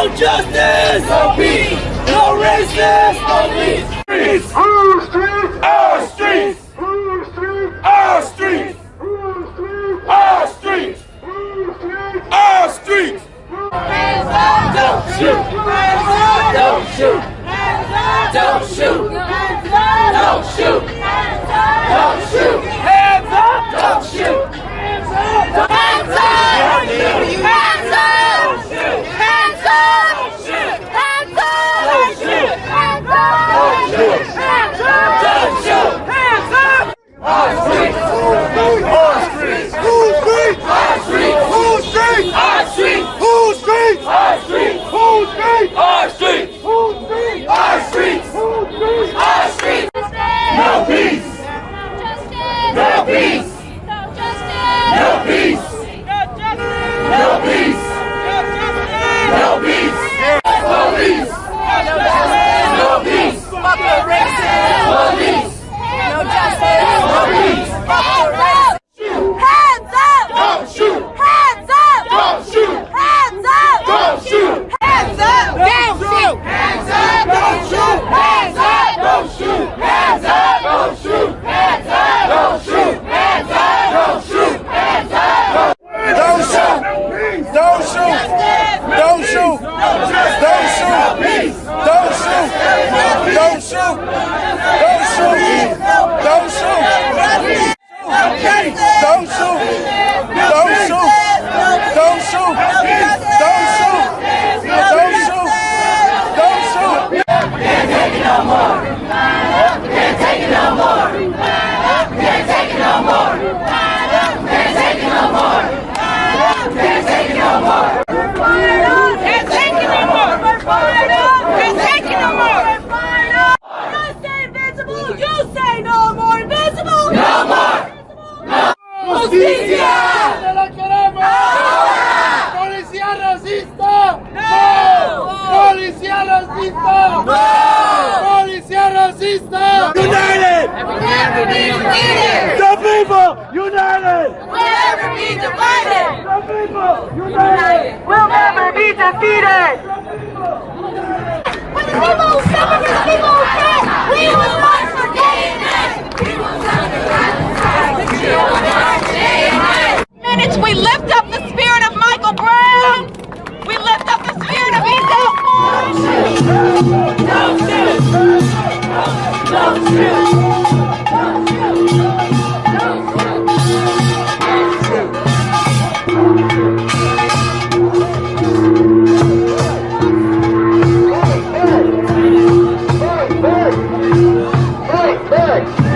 No justice, no peace. No racism, no peace. Streets, our streets, our streets, our streets, our streets, our streets, our streets. Hands up, don't shoot. Hands up, don't shoot. Hands up, don't shoot. Hands up, don't shoot. show! ¡Justicia! ¡No la queremos! ¡Ahora! ¡Policía racista! ¡No! ¡Policía racista! ¡No! ¡Policía racista! ¡United! We'll united! The people united! We'll never be divided! The people united! We'll never be defeated! Back.